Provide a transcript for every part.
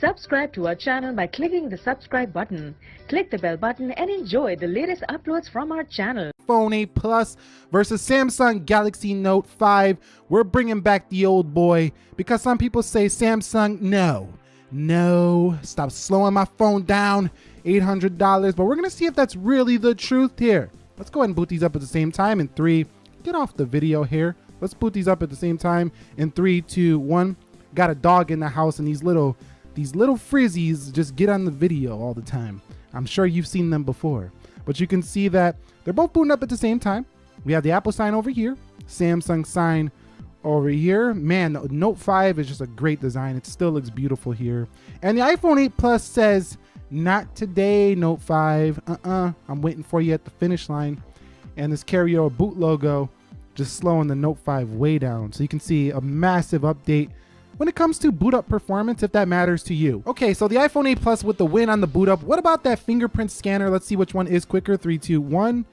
Subscribe to our channel by clicking the subscribe button. Click the bell button and enjoy the latest uploads from our channel. iPhone 8 Plus versus Samsung Galaxy Note 5. We're bringing back the old boy because some people say Samsung, no, no, stop slowing my phone down, $800. But we're going to see if that's really the truth here. Let's go ahead and boot these up at the same time in three. Get off the video here. Let's boot these up at the same time in three, two, one. Got a dog in the house and these little these little frizzies just get on the video all the time. I'm sure you've seen them before. But you can see that they're both booting up at the same time. We have the Apple sign over here, Samsung sign over here. Man, the Note 5 is just a great design. It still looks beautiful here. And the iPhone 8 Plus says, not today, Note 5. Uh-uh, I'm waiting for you at the finish line. And this carryover boot logo just slowing the Note 5 way down. So you can see a massive update when it comes to boot up performance, if that matters to you. Okay, so the iPhone 8 Plus with the win on the boot up. What about that fingerprint scanner? Let's see which one is quicker. Three, two, one.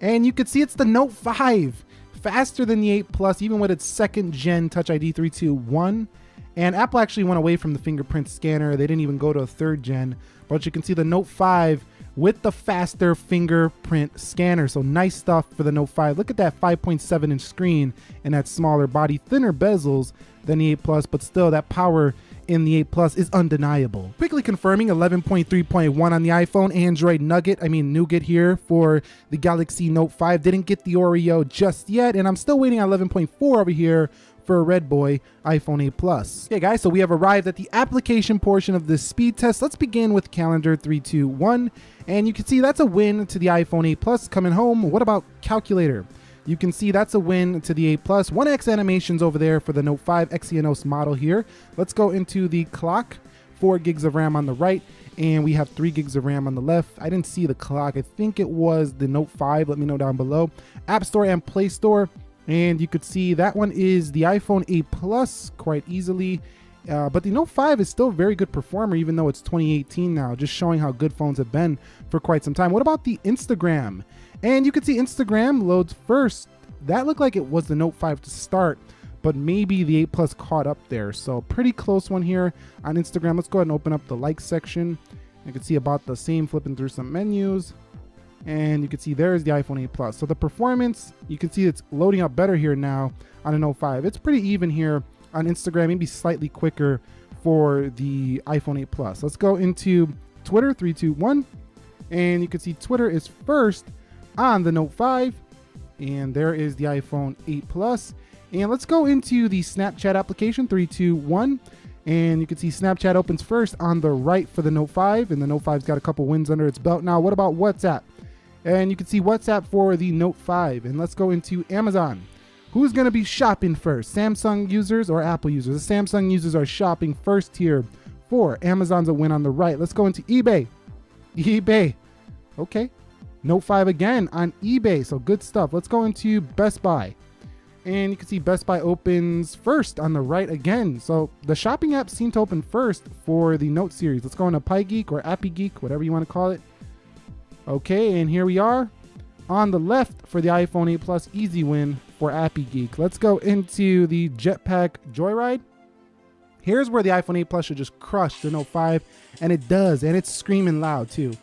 And you can see it's the Note 5. Faster than the 8 Plus, even with its second gen Touch ID 321. And Apple actually went away from the fingerprint scanner. They didn't even go to a third gen. But you can see the Note 5 with the faster fingerprint scanner. So nice stuff for the Note 5. Look at that 5.7 inch screen and that smaller body, thinner bezels than the 8 Plus, but still that power in the 8 Plus is undeniable. Quickly confirming 11.3.1 on the iPhone, Android Nugget, I mean Nougat here for the Galaxy Note 5. Didn't get the Oreo just yet, and I'm still waiting on 11.4 over here for a Red Boy iPhone 8 Plus. Okay guys, so we have arrived at the application portion of this speed test. Let's begin with calendar 321. And you can see that's a win to the iPhone 8 Plus coming home. What about calculator? You can see that's a win to the 8 Plus. 1X animations over there for the Note 5 Exynos model here. Let's go into the clock. 4 gigs of RAM on the right, and we have 3 gigs of RAM on the left. I didn't see the clock. I think it was the Note 5. Let me know down below. App Store and Play Store. And you could see that one is the iPhone 8 Plus quite easily. Uh, but the Note 5 is still a very good performer, even though it's 2018 now, just showing how good phones have been for quite some time. What about the Instagram? And you can see Instagram loads first. That looked like it was the Note 5 to start, but maybe the 8 Plus caught up there. So pretty close one here on Instagram. Let's go ahead and open up the like section. You can see about the same flipping through some menus. And you can see there's the iPhone 8 Plus. So the performance, you can see it's loading up better here now on a Note 5. It's pretty even here on Instagram, maybe slightly quicker for the iPhone 8 Plus. Let's go into Twitter 321. And you can see Twitter is first on the Note 5. And there is the iPhone 8 Plus. And let's go into the Snapchat application 321. And you can see Snapchat opens first on the right for the Note 5. And the Note 5's got a couple wins under its belt. Now, what about WhatsApp? And you can see WhatsApp for the Note 5. And let's go into Amazon. Who's going to be shopping first? Samsung users or Apple users? The Samsung users are shopping first here for Amazon's a win on the right. Let's go into eBay. eBay. Okay. Note 5 again on eBay. So good stuff. Let's go into Best Buy. And you can see Best Buy opens first on the right again. So the shopping apps seem to open first for the Note series. Let's go into PieGeek or Appy Geek, whatever you want to call it. Okay, and here we are on the left for the iPhone 8 Plus easy win for Appy Geek. Let's go into the Jetpack Joyride. Here's where the iPhone 8 Plus should just crush the Note 5, and it does, and it's screaming loud too.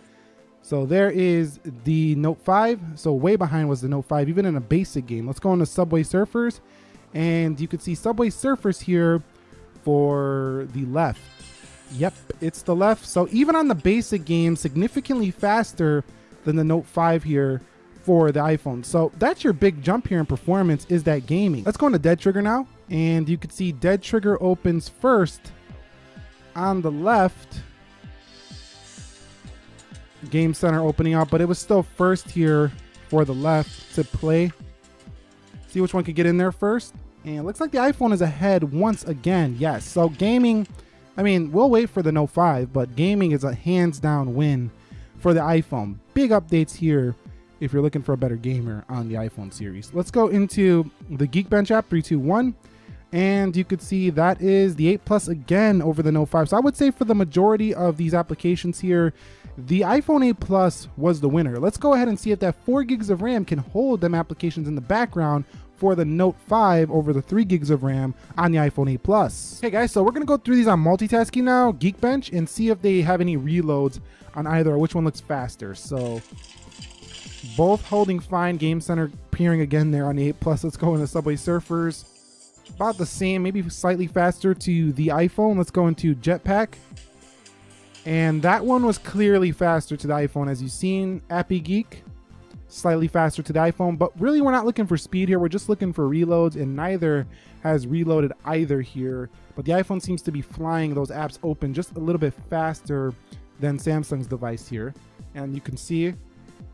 So there is the Note 5. So way behind was the Note 5, even in a basic game. Let's go into Subway Surfers, and you can see Subway Surfers here for the left. Yep, it's the left. So even on the basic game, significantly faster than the Note 5 here for the iPhone. So that's your big jump here in performance is that gaming. Let's go into Dead Trigger now. And you can see Dead Trigger opens first on the left. Game Center opening up, but it was still first here for the left to play. See which one could get in there first. And it looks like the iPhone is ahead once again. Yes, so gaming, I mean, we'll wait for the Note 5, but gaming is a hands down win for the iPhone. Big updates here if you're looking for a better gamer on the iPhone series. Let's go into the Geekbench app 321 and you could see that is the 8 Plus again over the Note 5. So I would say for the majority of these applications here, the iPhone 8 Plus was the winner. Let's go ahead and see if that 4 gigs of RAM can hold them applications in the background for the Note 5 over the 3 gigs of RAM on the iPhone 8 Plus. Okay guys, so we're gonna go through these on multitasking now, Geekbench, and see if they have any reloads on either or which one looks faster. So both holding fine. Game Center appearing again there on the 8 Plus. Let's go into Subway Surfers. About the same, maybe slightly faster to the iPhone. Let's go into Jetpack. And that one was clearly faster to the iPhone as you've seen. Appy Geek, slightly faster to the iPhone. But really, we're not looking for speed here. We're just looking for reloads, and neither has reloaded either here. But the iPhone seems to be flying those apps open just a little bit faster than Samsung's device here. And you can see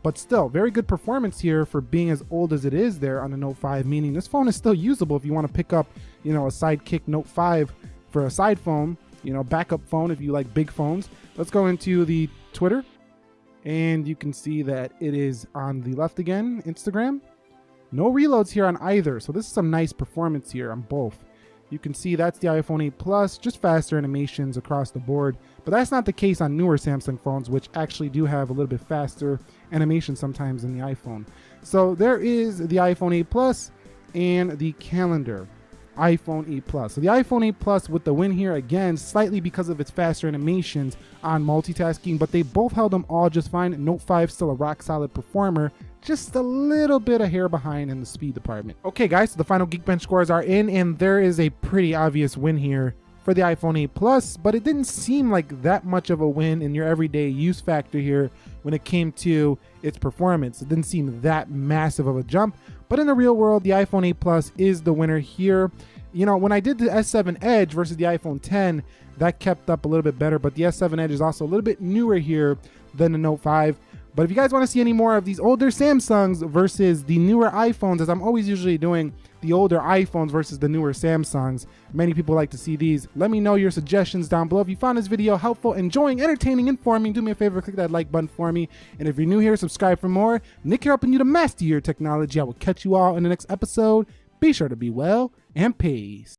but still, very good performance here for being as old as it is there on the Note 5, meaning this phone is still usable if you want to pick up, you know, a Sidekick Note 5 for a side phone, you know, backup phone if you like big phones. Let's go into the Twitter and you can see that it is on the left again, Instagram. No reloads here on either, so this is some nice performance here on both. You can see that's the iPhone 8 Plus, just faster animations across the board. But that's not the case on newer Samsung phones, which actually do have a little bit faster animation sometimes than the iPhone. So there is the iPhone 8 Plus and the calendar iPhone 8 Plus. So the iPhone 8 Plus with the win here again, slightly because of its faster animations on multitasking, but they both held them all just fine. Note 5 still a rock solid performer, just a little bit of hair behind in the speed department. Okay guys, so the final Geekbench scores are in and there is a pretty obvious win here for the iPhone 8 Plus, but it didn't seem like that much of a win in your everyday use factor here when it came to its performance. It didn't seem that massive of a jump, but in the real world, the iPhone 8 Plus is the winner here. You know, when I did the S7 Edge versus the iPhone 10, that kept up a little bit better, but the S7 Edge is also a little bit newer here than the Note 5. But if you guys want to see any more of these older Samsungs versus the newer iPhones, as I'm always usually doing the older iPhones versus the newer Samsungs, many people like to see these. Let me know your suggestions down below. If you found this video helpful, enjoying, entertaining, informing, do me a favor, click that like button for me. And if you're new here, subscribe for more. Nick here helping you to master your technology. I will catch you all in the next episode. Be sure to be well and peace.